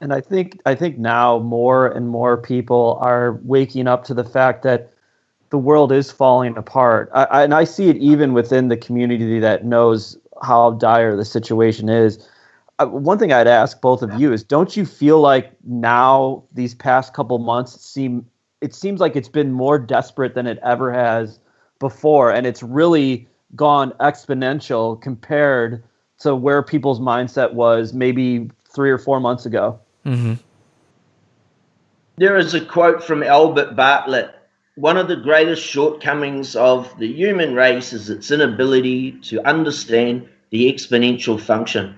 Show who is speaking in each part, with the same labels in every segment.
Speaker 1: And I think I think now more and more people are waking up to the fact that the world is falling apart. I, I, and I see it even within the community that knows how dire the situation is. Uh, one thing I'd ask both of you is don't you feel like now these past couple months seem it seems like it's been more desperate than it ever has before and it's really gone exponential compared to where people's mindset was maybe 3 or 4 months ago.
Speaker 2: Mm-hmm.
Speaker 3: There is a quote from Albert Bartlett one of the greatest shortcomings of the human race is its inability to understand the exponential function.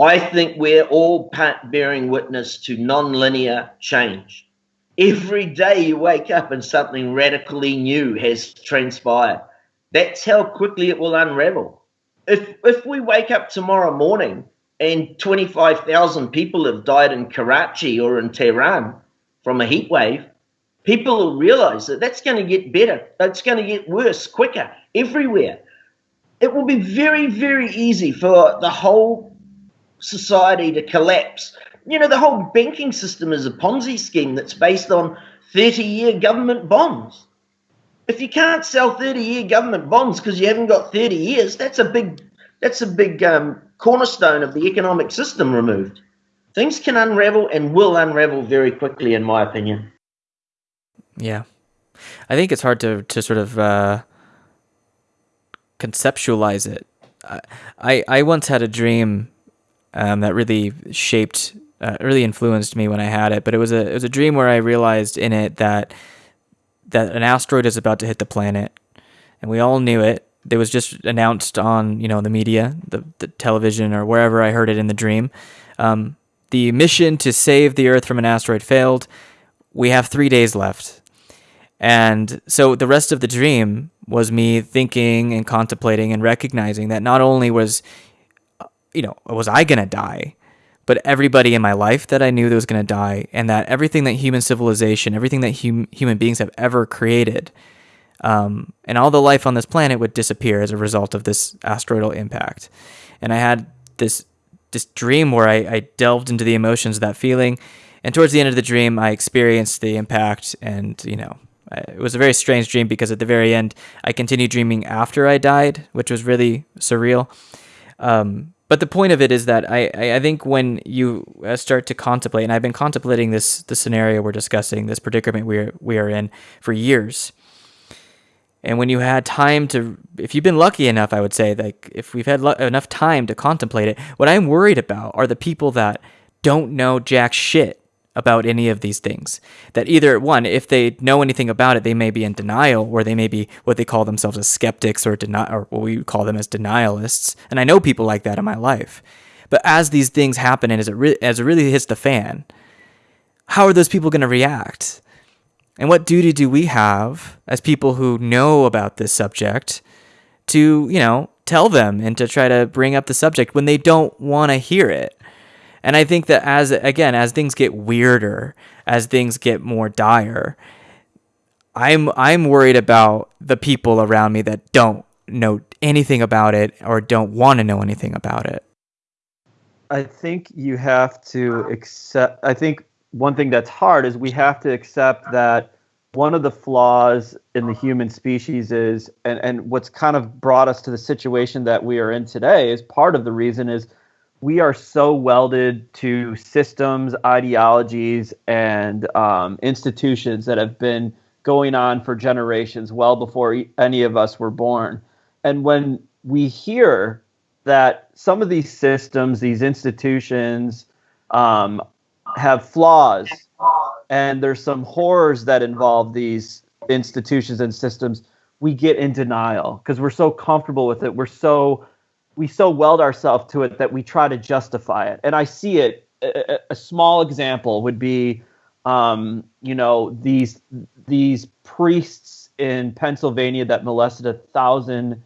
Speaker 3: I think we're all bearing witness to non-linear change. Every day you wake up and something radically new has transpired. That's how quickly it will unravel. If if we wake up tomorrow morning and 25,000 people have died in Karachi or in Tehran from a heat wave, people will realize that that's going to get better. It's going to get worse quicker everywhere. It will be very, very easy for the whole society to collapse. You know, the whole banking system is a Ponzi scheme that's based on 30 year government bonds. If you can't sell 30 year government bonds because you haven't got 30 years, that's a big that's a big um, cornerstone of the economic system removed. Things can unravel and will unravel very quickly, in my opinion.
Speaker 2: Yeah, I think it's hard to to sort of uh, conceptualize it. I I once had a dream um, that really shaped, uh, really influenced me when I had it. But it was a it was a dream where I realized in it that that an asteroid is about to hit the planet, and we all knew it. It was just announced on you know the media, the, the television, or wherever I heard it in the dream. Um, the mission to save the Earth from an asteroid failed. We have three days left. And so the rest of the dream was me thinking and contemplating and recognizing that not only was, you know, was I going to die, but everybody in my life that I knew that was going to die, and that everything that human civilization, everything that hum- human beings have ever created, um, and all the life on this planet would disappear as a result of this asteroidal impact. And I had this this dream where I, I delved into the emotions of that feeling, and towards the end of the dream, I experienced the impact, and you know, it was a very strange dream because at the very end, I continued dreaming after I died, which was really surreal. Um, but the point of it is that I, I think when you uh, start to contemplate, and I've been contemplating this the scenario we're discussing, this predicament we we are in for years. And when you had time to, if you've been lucky enough, I would say, like if we've had lo- enough time to contemplate it, what I'm worried about are the people that don't know jack shit about any of these things. That either one, if they know anything about it, they may be in denial, or they may be what they call themselves as skeptics, or deni- or what we call them as denialists. And I know people like that in my life. But as these things happen, and as it re- as it really hits the fan, how are those people going to react? And what duty do we have as people who know about this subject to, you know, tell them and to try to bring up the subject when they don't want to hear it? And I think that as again, as things get weirder, as things get more dire, I'm I'm worried about the people around me that don't know anything about it or don't want to know anything about it.
Speaker 1: I think you have to accept I think one thing that's hard is we have to accept that one of the flaws in the human species is and, and what's kind of brought us to the situation that we are in today is part of the reason is we are so welded to systems, ideologies, and um, institutions that have been going on for generations, well before any of us were born. And when we hear that some of these systems, these institutions, um, have flaws, and there's some horrors that involve these institutions and systems, we get in denial because we're so comfortable with it. We're so we so weld ourselves to it that we try to justify it. And I see it. A, a small example would be, um, you know, these these priests in Pennsylvania that molested a thousand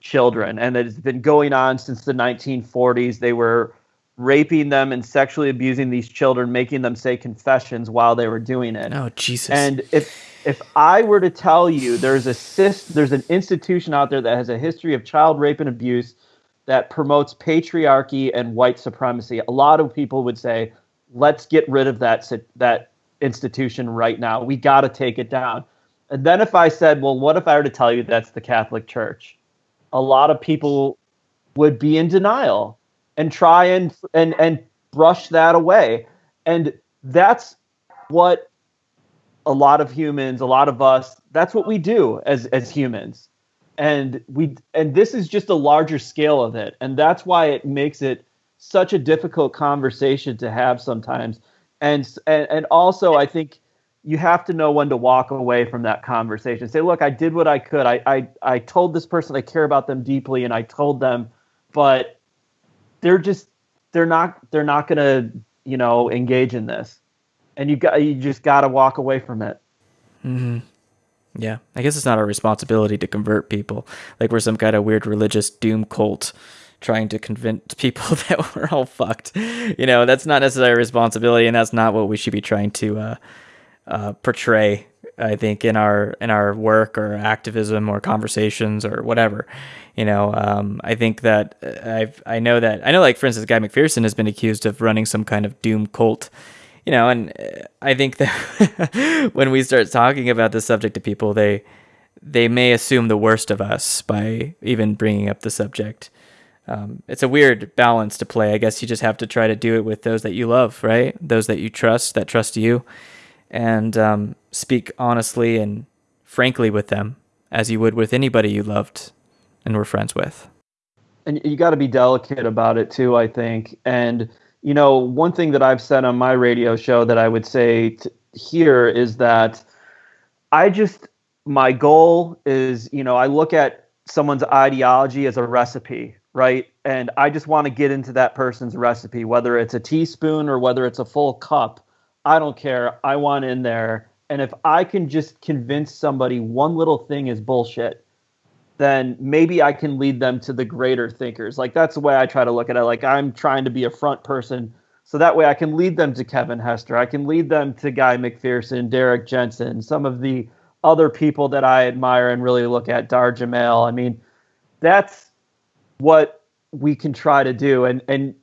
Speaker 1: children, and it's been going on since the 1940s. They were raping them and sexually abusing these children, making them say confessions while they were doing it.
Speaker 2: Oh Jesus!
Speaker 1: And if if I were to tell you there's a there's an institution out there that has a history of child rape and abuse that promotes patriarchy and white supremacy. A lot of people would say, let's get rid of that that institution right now. We got to take it down. And then if I said, well, what if I were to tell you that's the Catholic Church? A lot of people would be in denial and try and and and brush that away. And that's what a lot of humans, a lot of us, that's what we do as as humans. And we and this is just a larger scale of it. And that's why it makes it such a difficult conversation to have sometimes. And and, and also I think you have to know when to walk away from that conversation. Say, look, I did what I could. I, I, I told this person I care about them deeply and I told them, but they're just they're not they're not gonna, you know, engage in this. And you got you just gotta walk away from it.
Speaker 2: Mm-hmm. Yeah. I guess it's not our responsibility to convert people. Like we're some kind of weird religious doom cult trying to convince people that we're all fucked. You know, that's not necessarily a responsibility and that's not what we should be trying to uh uh, portray. I think in our in our work or activism or conversations or whatever, you know, um, I think that uh, I've I know that I know like for instance, Guy McPherson has been accused of running some kind of doom cult, you know, and uh, I think that when we start talking about this subject to people, they they may assume the worst of us by even bringing up the subject. Um, it's a weird balance to play. I guess you just have to try to do it with those that you love, right? Those that you trust, that trust you and um, speak honestly and frankly with them as you would with anybody you loved and were friends with.
Speaker 1: And you got to be delicate about it too, I think. And, you know, one thing that I've said on my radio show that I would say here is that I just, my goal is, you know, I look at someone's ideology as a recipe, right? And I just want to get into that person's recipe, whether it's a teaspoon or whether it's a full cup I don't care. I want in there. And if I can just convince somebody one little thing is bullshit, then maybe I can lead them to the greater thinkers. Like that's the way I try to look at it. Like I'm trying to be a front person. So that way I can lead them to Kevin Hester. I can lead them to Guy McPherson, Derrick Jensen, some of the other people that I admire and really look at, Dar Jamail. I mean, that's what we can try to do and and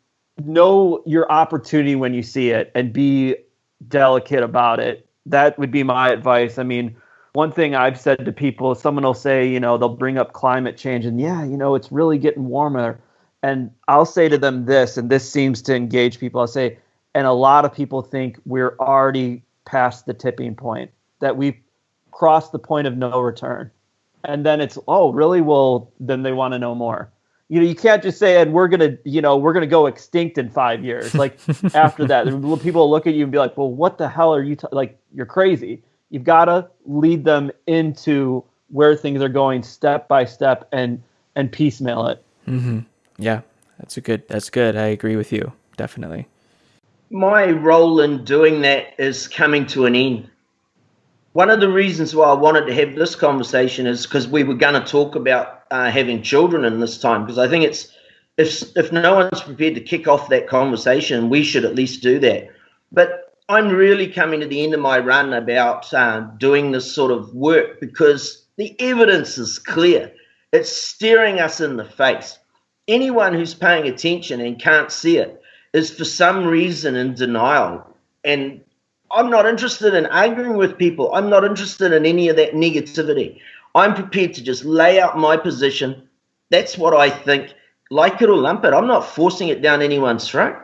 Speaker 1: know your opportunity when you see it and be delicate about it. That would be my advice. I mean, one thing I've said to people, someone will say, you know, they'll bring up climate change and yeah, you know, it's really getting warmer. And I'll say to them this, and this seems to engage people. I'll say, and a lot of people think we're already past the tipping point, that we've crossed the point of no return. And then it's, oh, really? Well, then they want to know more you know, you can't just say, and we're gonna, you know, we're gonna go extinct in five years. Like after that, people look at you and be like, well, what the hell are you t-? like? You're crazy. You've got to lead them into where things are going step by step and and piecemeal it.
Speaker 2: Mm-hmm. Yeah, that's a good. That's good. I agree with you definitely.
Speaker 3: My role in doing that is coming to an end. One of the reasons why I wanted to have this conversation is because we were going to talk about uh, having children in this time because I think it's if if no one's prepared to kick off that conversation, we should at least do that. But I'm really coming to the end of my run about uh, doing this sort of work because the evidence is clear. It's staring us in the face. Anyone who's paying attention and can't see it is for some reason in denial. And I'm not interested in arguing with people. I'm not interested in any of that negativity. I'm prepared to just lay out my position. That's what I think. Like it or lump it. I'm not forcing it down anyone's throat.